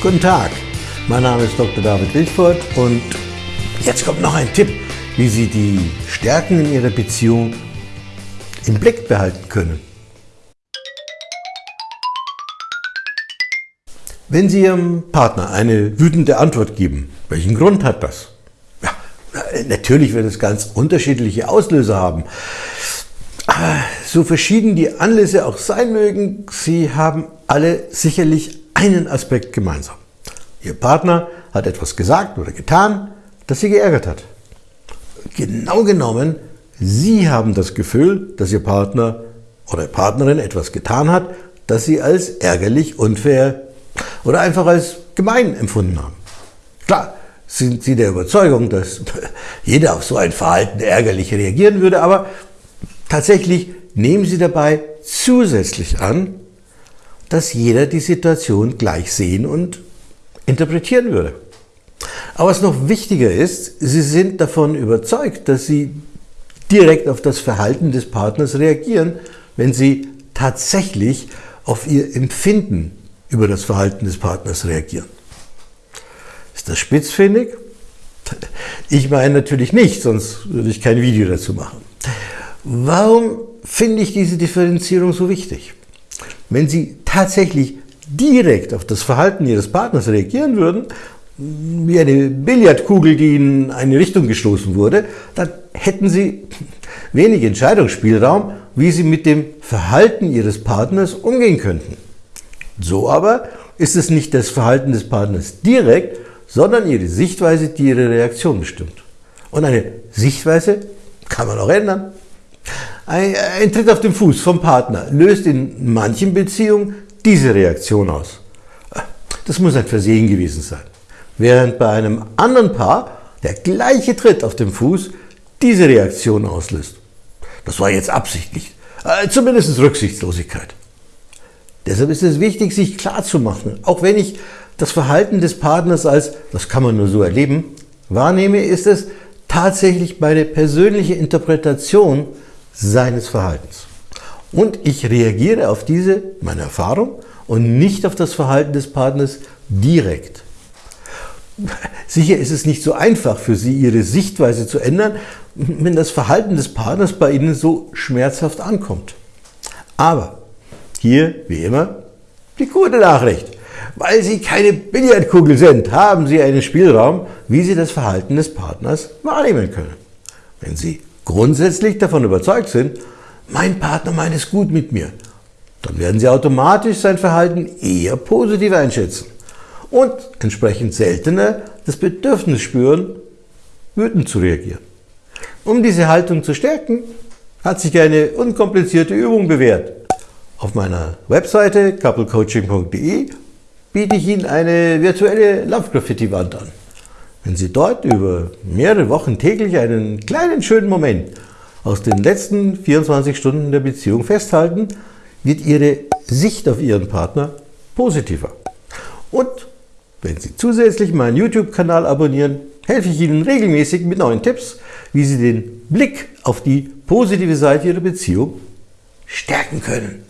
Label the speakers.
Speaker 1: Guten Tag, mein Name ist Dr. David Wildfurt und jetzt kommt noch ein Tipp, wie Sie die Stärken in Ihrer Beziehung im Blick behalten können. Wenn Sie Ihrem Partner eine wütende Antwort geben, welchen Grund hat das? Ja, natürlich wird es ganz unterschiedliche Auslöser haben. Aber so verschieden die Anlässe auch sein mögen, sie haben alle sicherlich einen Aspekt gemeinsam. Ihr Partner hat etwas gesagt oder getan, das Sie geärgert hat. Genau genommen, Sie haben das Gefühl, dass Ihr Partner oder Partnerin etwas getan hat, das Sie als ärgerlich, unfair oder einfach als gemein empfunden haben. Klar, sind Sie der Überzeugung, dass jeder auf so ein Verhalten ärgerlich reagieren würde, aber tatsächlich nehmen Sie dabei zusätzlich an, dass jeder die Situation gleich sehen und interpretieren würde. Aber was noch wichtiger ist, Sie sind davon überzeugt, dass Sie direkt auf das Verhalten des Partners reagieren, wenn Sie tatsächlich auf Ihr Empfinden über das Verhalten des Partners reagieren. Ist das spitzfindig? Ich meine natürlich nicht, sonst würde ich kein Video dazu machen. Warum finde ich diese Differenzierung so wichtig? Wenn Sie tatsächlich direkt auf das Verhalten Ihres Partners reagieren würden, wie eine Billardkugel, die in eine Richtung gestoßen wurde, dann hätten Sie wenig Entscheidungsspielraum, wie Sie mit dem Verhalten Ihres Partners umgehen könnten. So aber ist es nicht das Verhalten des Partners direkt, sondern Ihre Sichtweise, die Ihre Reaktion bestimmt. Und eine Sichtweise kann man auch ändern. Ein, ein Tritt auf den Fuß vom Partner löst in manchen Beziehungen diese Reaktion aus. Das muss ein Versehen gewesen sein. Während bei einem anderen Paar der gleiche Tritt auf den Fuß diese Reaktion auslöst. Das war jetzt absichtlich, äh, zumindest Rücksichtslosigkeit. Deshalb ist es wichtig, sich klarzumachen, auch wenn ich das Verhalten des Partners als, das kann man nur so erleben, wahrnehme, ist es tatsächlich meine persönliche Interpretation seines Verhaltens. Und ich reagiere auf diese, meine Erfahrung, und nicht auf das Verhalten des Partners direkt. Sicher ist es nicht so einfach für Sie, Ihre Sichtweise zu ändern, wenn das Verhalten des Partners bei Ihnen so schmerzhaft ankommt. Aber hier, wie immer, die gute Nachricht. Weil Sie keine Billardkugel sind, haben Sie einen Spielraum, wie Sie das Verhalten des Partners wahrnehmen können. Wenn Sie grundsätzlich davon überzeugt sind, mein Partner meint es gut mit mir, dann werden Sie automatisch sein Verhalten eher positiv einschätzen und entsprechend seltener das Bedürfnis spüren, wütend zu reagieren. Um diese Haltung zu stärken, hat sich eine unkomplizierte Übung bewährt. Auf meiner Webseite couplecoaching.de biete ich Ihnen eine virtuelle Love Graffiti Wand an. Wenn Sie dort über mehrere Wochen täglich einen kleinen schönen Moment aus den letzten 24 Stunden der Beziehung festhalten, wird Ihre Sicht auf Ihren Partner positiver. Und wenn Sie zusätzlich meinen YouTube-Kanal abonnieren, helfe ich Ihnen regelmäßig mit neuen Tipps, wie Sie den Blick auf die positive Seite Ihrer Beziehung stärken können.